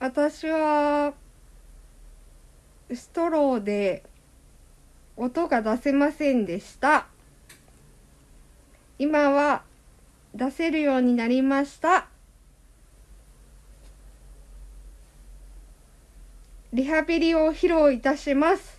私はストローで音が出せませんでした。今は出せるようになりました。リハビリを披露いたします。